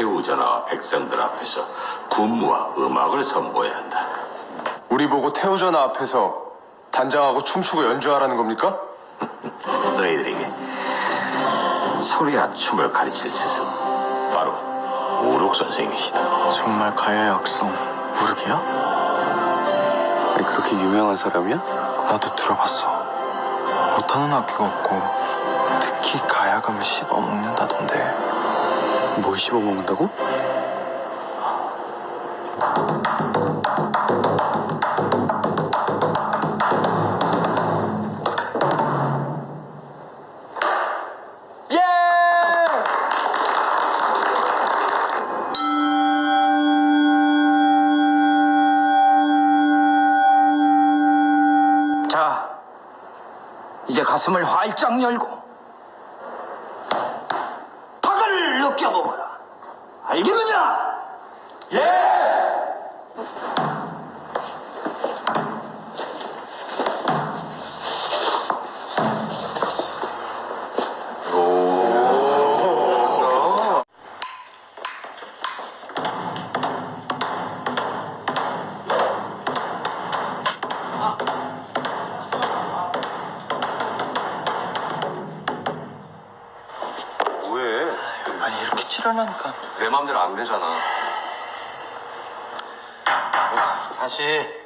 태우전하와 백성들 앞에서 군무와 음악을 선보여야 한다. 우리 보고 태우전화 앞에서 단장하고 춤추고 연주하라는 겁니까? 너희들에게 소리와 춤을 가르칠 스승 바로 우룩 선생이시다. 정말 가야의 악성 무르기야? 아니 그렇게 유명한 사람이야? 나도 들어봤어 못하는 악기가 없고 특히 가야금을 씹어먹는다던데 뭘 씹어먹는다고? 자, 이제 가슴을 활짝 열고 박을 느껴보거라. 알겠느냐? 뭐 치열하니까 내 맘대로 안 되잖아. 다시